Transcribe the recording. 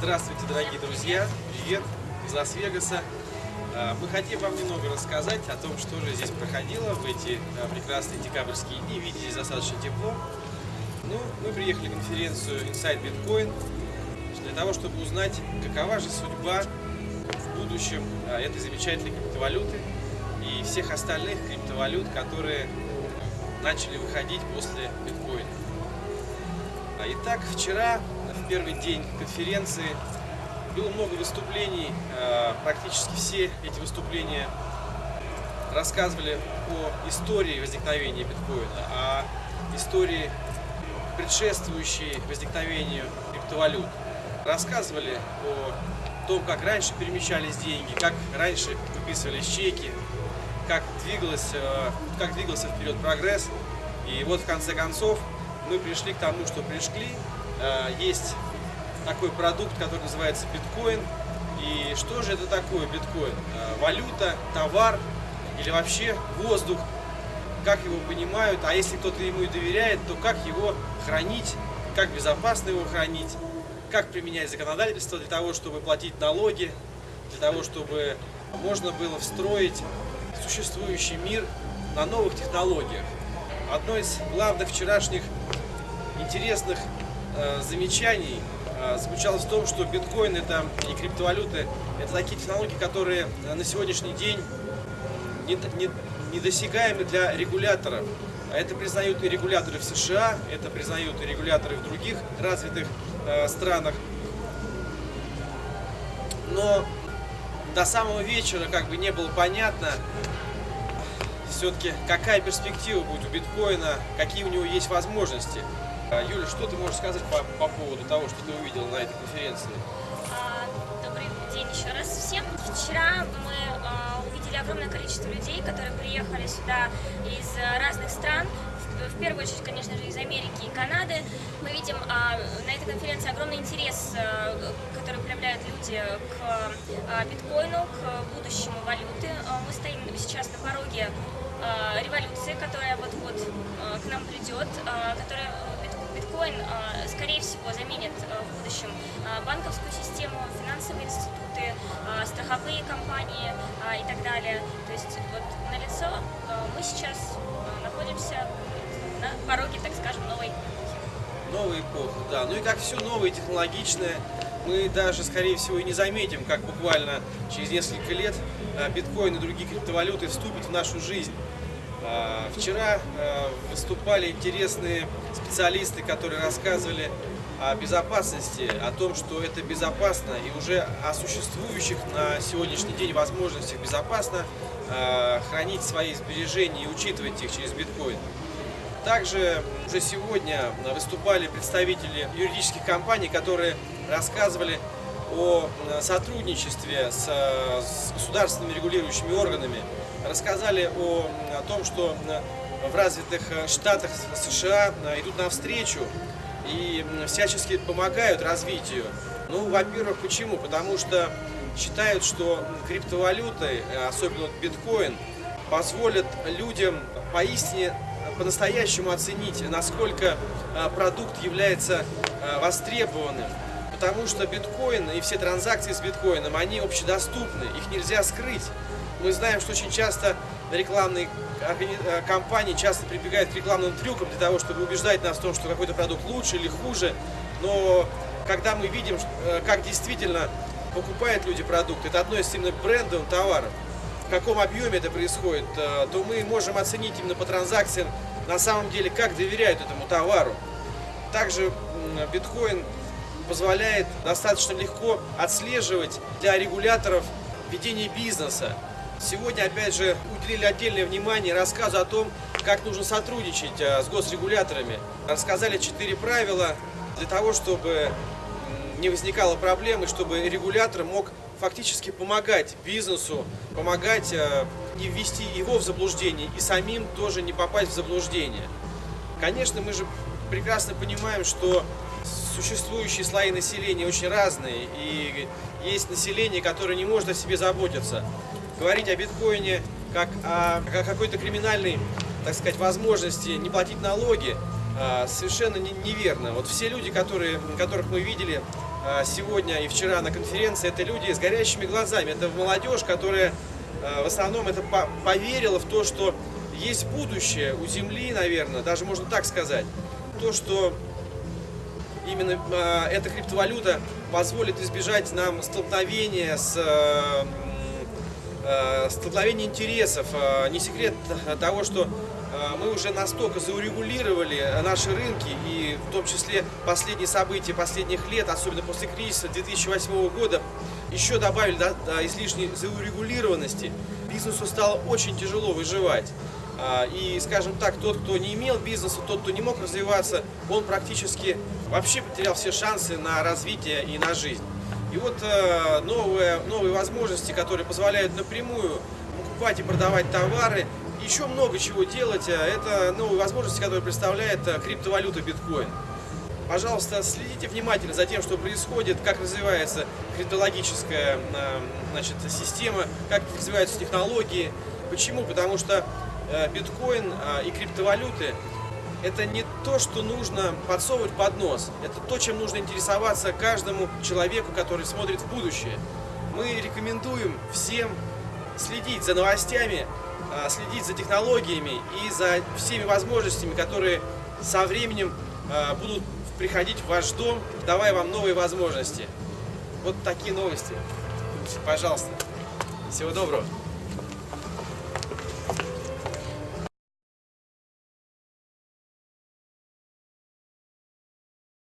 Здравствуйте, дорогие друзья! Привет из Лас-Вегаса! А, Мы хотим вам немного рассказать о том, что же здесь проходило в эти а, прекрасные декабрьские дни. Видите, достаточно тепло. Ну, мы приехали на конференцию Inside Bitcoin для того, чтобы узнать, какова же судьба в будущем а, этой замечательной криптовалюты и всех остальных криптовалют, которые начали выходить после биткоина. Итак, вчера, первый день конференции, было много выступлений. а, Практически все эти выступления рассказывали о истории возникновения биткоина, о истории, предшествующей возникновению криптовалют. Рассказывали о том, как раньше перемещались деньги, как раньше выписывались чеки, как, двигалось, э, как двигался вперед прогресс. И вот в конце концов мы пришли к тому, что пришли. Э, Есть такой продукт, который называется биткоин. И что же это такое биткоин? Э, Валюта, товар или вообще воздух? Как его понимают? А если кто-то ему и доверяет, то как его хранить? Как безопасно его хранить? Как применять законодательство для того, чтобы платить налоги? Для того, чтобы можно было встроить существующий мир на новых технологиях. Одно из главных вчерашних интересных э, замечаний э, заключалось в том, что биткоин это и криптовалюты это такие технологии, которые э, на сегодняшний день не- не- недосягаемы для регуляторов. А Это признают и регуляторы в США, это признают и регуляторы в других развитых э, странах. Но до самого вечера как бы не было понятно, все-таки какая перспектива будет у биткоина, какие у него есть возможности. А, Юля, что ты можешь сказать по, по поводу того, что ты увидела на этой конференции? А, Добрый день еще раз всем. Вчера мы а, увидели огромное количество людей, которые приехали сюда из а, разных стран. В, первую очередь, конечно же, из Америки и Канады. Мы видим а, на этой конференции огромный интерес, а, который проявляют люди к а, биткоину, к будущему валюты. А, Мы стоим сейчас на пороге а, революции, которая вот-вот а, к нам придет, а, которая биткоин, а, скорее всего, заменит а, в будущем а, банковскую систему, финансовые институты, страховые компании и так далее. То есть вот на лицо мы сейчас находимся на пороге, так скажем, новой Новая эпоха, да. Ну и как все новое технологичное, мы даже, скорее всего, и не заметим, как буквально через несколько лет биткоин и другие криптовалюты вступят в нашу жизнь. А, Вчера а, выступали интересные специалисты, которые рассказывали о безопасности, о том, что это безопасно и уже о существующих на сегодняшний день возможностях безопасно а, хранить свои сбережения и учитывать их через биткоин. Также уже сегодня выступали представители юридических компаний, которые рассказывали о э, сотрудничестве с, э, с государственными регулирующими органами, рассказали о, о том, что э, в развитых штатах США идут навстречу и всячески помогают развитию. Ну, во-первых, почему? Потому что считают, что криптовалюты, особенно биткоин, позволят людям поистине по-настоящему оценить, насколько продукт является востребованным. Потому что биткоин и все транзакции с биткоином, они общедоступны, их нельзя скрыть. Мы знаем, что очень часто рекламные э, компании часто прибегают к рекламным трюкам для того, чтобы убеждать нас в том, что какой-то продукт лучше или хуже. Но когда мы видим, э, как действительно покупают люди продукт, это относится именно к брендовым товарам, в каком объеме это происходит, э, то мы можем оценить именно по транзакциям на самом деле, как доверяют этому товару. Также биткоин позволяет достаточно легко отслеживать для регуляторов ведение бизнеса. Сегодня, опять же, уделили отдельное внимание рассказу о том, как нужно сотрудничать э, с госрегуляторами. Рассказали четыре правила для того, чтобы не возникало проблемы, чтобы регулятор мог фактически помогать бизнесу, помогать э, не ввести его в заблуждение и самим тоже не попасть в заблуждение. Конечно, мы же прекрасно понимаем, что существующие слои населения очень разные, и есть население, которое не может о себе заботиться. Говорить о биткоине как о, о какой-то криминальной, так сказать, возможности не платить налоги, а, совершенно не- неверно. Вот все люди, которые, которых мы видели а, сегодня и вчера на конференции, это люди с горящими глазами. Это молодежь, которая а, в основном это по- поверила в то, что есть будущее у Земли, наверное, даже можно так сказать. То, что именно э, эта криптовалюта позволит избежать нам столкновения с э, э, столкновения интересов. Э, Не секрет того, что э, мы уже настолько заурегулировали наши рынки, и в том числе последние события последних лет, особенно после кризиса 2008 года, еще добавили да, излишней заурегулированности. Бизнесу стало очень тяжело выживать. А, И, скажем так, тот, кто не имел бизнеса, тот, кто не мог развиваться, он практически вообще потерял все шансы на развитие и на жизнь. И вот э, новые, новые возможности, которые позволяют напрямую покупать и продавать товары, еще много чего делать, э, это новые возможности, которые представляет э, криптовалюта биткоин. Пожалуйста, следите внимательно за тем, что происходит, как развивается криптологическая значит, система, как развиваются технологии. Почему? Потому что биткоин э, и криптовалюты это не то, что нужно подсовывать под нос. Это то, чем нужно интересоваться каждому человеку, который смотрит в будущее. Мы рекомендуем всем следить за новостями, а, следить за технологиями и за всеми возможностями, которые со временем а, будут приходить в ваш дом, давая вам новые возможности. Вот такие новости. Пожалуйста. Всего доброго.